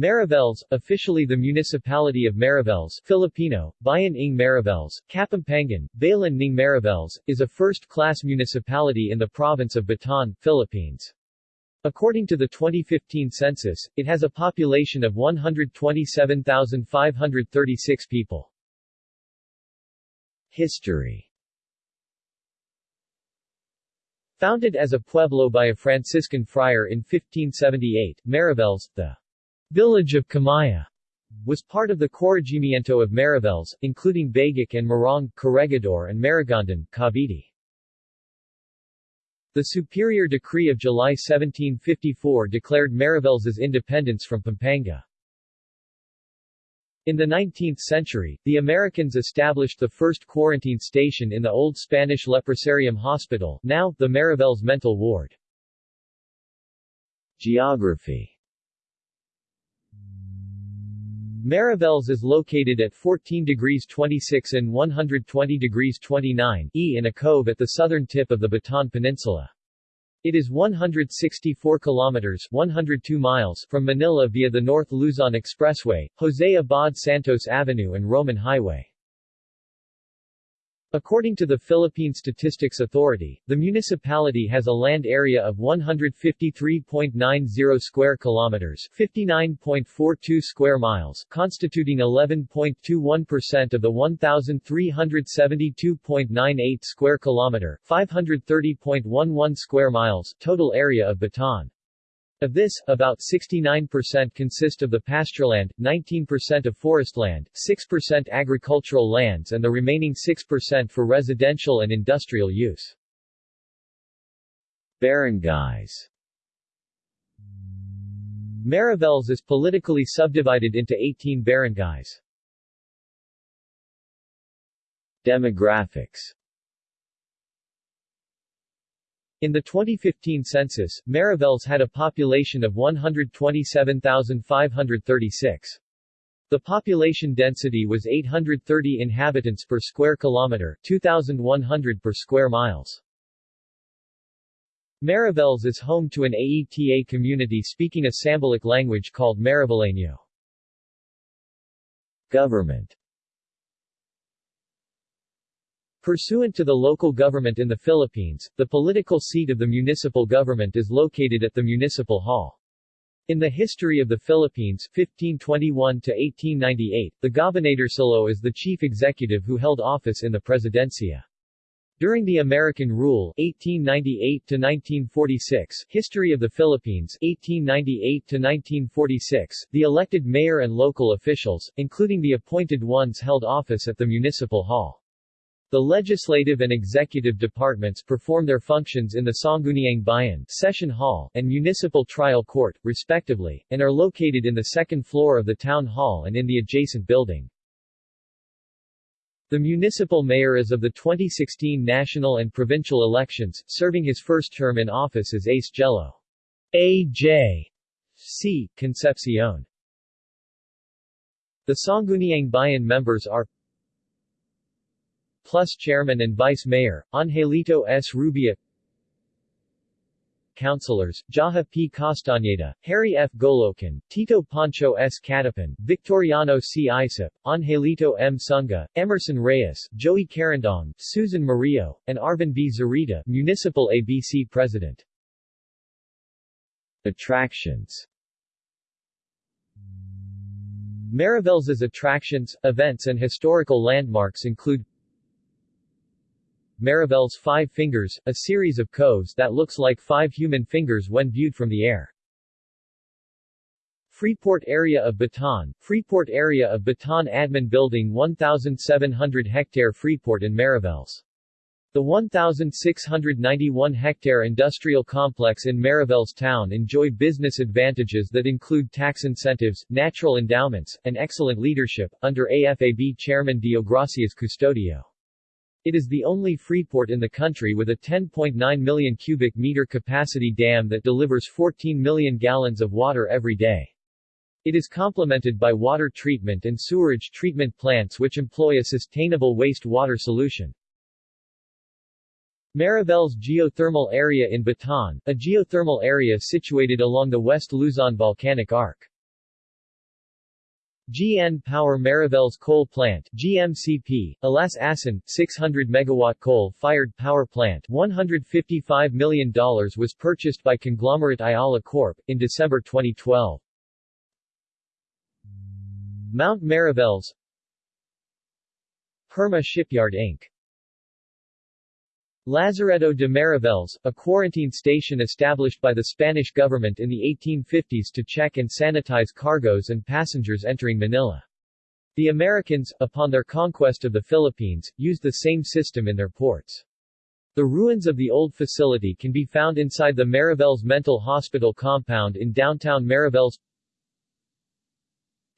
Mariveles, officially the municipality of Mariveles Filipino, Bayan ng Mariveles, Kapampangan, Bayan ng Mariveles, is a first-class municipality in the province of Bataan, Philippines. According to the 2015 census, it has a population of 127,536 people. History Founded as a pueblo by a Franciscan friar in 1578, Mariveles, the village of Camaya, was part of the corregimiento of Mariveles, including Baguio and Morong, Corregidor and Maragondon, Cavite. The Superior Decree of July 1754 declared Mariveles's independence from Pampanga. In the 19th century, the Americans established the first quarantine station in the old Spanish Leprosarium Hospital, now, the Mariveles Mental Ward. Geography Mariveles is located at 14 degrees 26 and 120 degrees 29 E in a cove at the southern tip of the Bataan Peninsula. It is 164 kilometers 102 miles from Manila via the North Luzon Expressway, Jose Abad Santos Avenue and Roman Highway. According to the Philippine Statistics Authority, the municipality has a land area of 153.90 square kilometers, 59.42 square miles, constituting 11.21% of the 1372.98 square kilometer, 530.11 square miles total area of Bataan. Of this, about 69% consist of the pastureland, 19% of forestland, 6% agricultural lands and the remaining 6% for residential and industrial use. Barangays Mariveles is politically subdivided into 18 barangays. Demographics in the 2015 census, Mariveles had a population of 127,536. The population density was 830 inhabitants per square kilometer, 2,100 per square miles. Mariveles is home to an AETA community speaking a Sambalic language called Mariveleño. Government Pursuant to the local government in the Philippines, the political seat of the municipal government is located at the Municipal Hall. In the history of the Philippines 1521 to 1898, the Gobernadorcillo is the chief executive who held office in the Presidencia. During the American rule 1898 to 1946, History of the Philippines 1898 to 1946, the elected mayor and local officials, including the appointed ones held office at the municipal hall. The legislative and executive departments perform their functions in the Sangguniang Bayan Session Hall and Municipal Trial Court, respectively, and are located in the second floor of the Town Hall and in the adjacent building. The municipal mayor is of the 2016 national and provincial elections, serving his first term in office as Ace Jello. A.J. C. Concepcion. The Sangguniang Bayan members are plus Chairman and Vice Mayor, Angelito S. Rubia Councilors, Jaha P. Castañeda, Harry F. Golokin, Tito Pancho S. Catapan, Victoriano C. Isip, Angelito M. Sunga, Emerson Reyes, Joey Carandong, Susan Murillo, and Arvin B. Zarita, Municipal ABC President. Attractions Mariveles's attractions, events and historical landmarks include Mariveles Five Fingers, a series of coves that looks like five human fingers when viewed from the air. Freeport Area of Bataan, Freeport Area of Bataan Admin Building 1,700 hectare Freeport in Mariveles. The 1,691-hectare industrial complex in Mariveles town enjoy business advantages that include tax incentives, natural endowments, and excellent leadership, under AFAB Chairman Deogracias Custodio. It is the only freeport in the country with a 10.9 million cubic meter capacity dam that delivers 14 million gallons of water every day. It is complemented by water treatment and sewerage treatment plants which employ a sustainable waste water solution. Mariveles Geothermal Area in Bataan, a geothermal area situated along the West Luzon Volcanic Arc. GN Power Mariveles Coal Plant GMCP, Alas Asin, 600 megawatt coal-fired power plant $155 million was purchased by conglomerate Ayala Corp. in December 2012. Mount Mariveles Herma Shipyard Inc. Lazaretto de Mariveles, a quarantine station established by the Spanish government in the 1850s to check and sanitize cargoes and passengers entering Manila. The Americans, upon their conquest of the Philippines, used the same system in their ports. The ruins of the old facility can be found inside the Mariveles Mental Hospital compound in downtown Mariveles.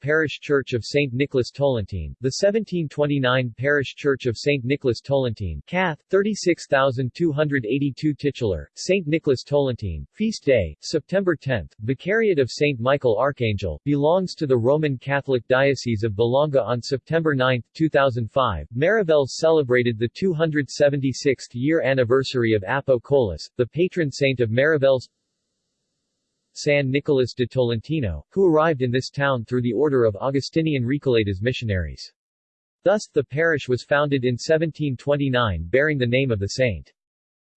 Parish Church of St. Nicholas Tolentine, the 1729 Parish Church of St. Nicholas Tolentine, Cath. 36282 titular, St. Nicholas Tolentine, Feast Day, September 10, Vicariate of St. Michael Archangel, belongs to the Roman Catholic Diocese of Balanga on September 9, 2005. Mariveles celebrated the 276th year anniversary of Apo Colas, the patron saint of Mariveles. San Nicolas de Tolentino, who arrived in this town through the order of Augustinian Recoletas missionaries. Thus, the parish was founded in 1729 bearing the name of the saint.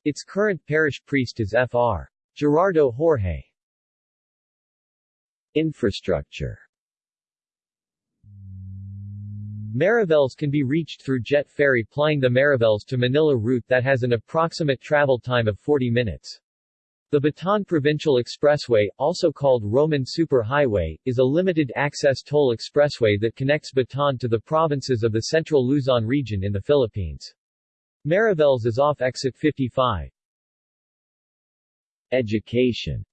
Its current parish priest is Fr. Gerardo Jorge. Infrastructure Mariveles can be reached through jet ferry plying the Mariveles to Manila route that has an approximate travel time of 40 minutes. The Bataan Provincial Expressway, also called Roman Superhighway, is a limited-access toll expressway that connects Bataan to the provinces of the central Luzon region in the Philippines. Mariveles is off exit 55. Education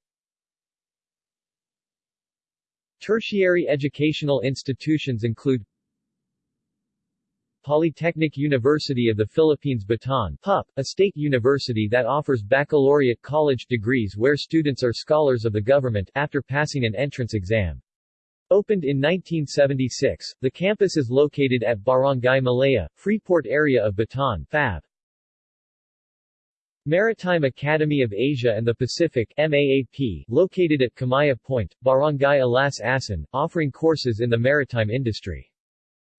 Tertiary educational institutions include Polytechnic University of the Philippines Bataan PUP, a state university that offers baccalaureate college degrees where students are scholars of the government after passing an entrance exam. Opened in 1976, the campus is located at Barangay Malaya, Freeport area of Bataan FAB. Maritime Academy of Asia and the Pacific MAAP, located at Kamaya Point, Barangay Alas Asin, offering courses in the maritime industry.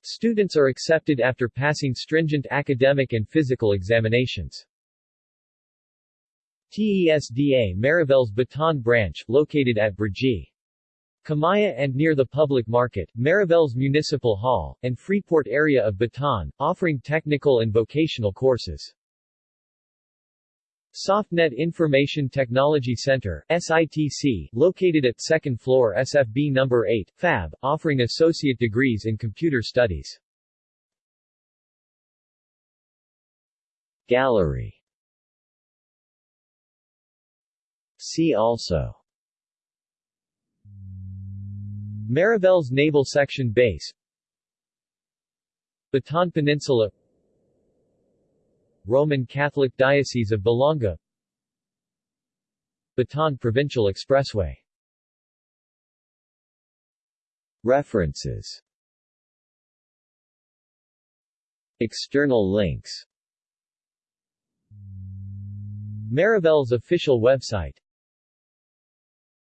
Students are accepted after passing stringent academic and physical examinations. TESDA Mariveles Bataan Branch, located at Brgy. Kamaya and near the public market, Mariveles Municipal Hall, and Freeport area of Bataan, offering technical and vocational courses. SoftNet Information Technology Center SITC, located at 2nd floor SFB No. 8, FAB, offering associate degrees in computer studies. Gallery See also Mariveles Naval Section Base Bataan Peninsula Roman Catholic Diocese of Balanga Bataan Provincial Expressway. References. External links. Mariveles official website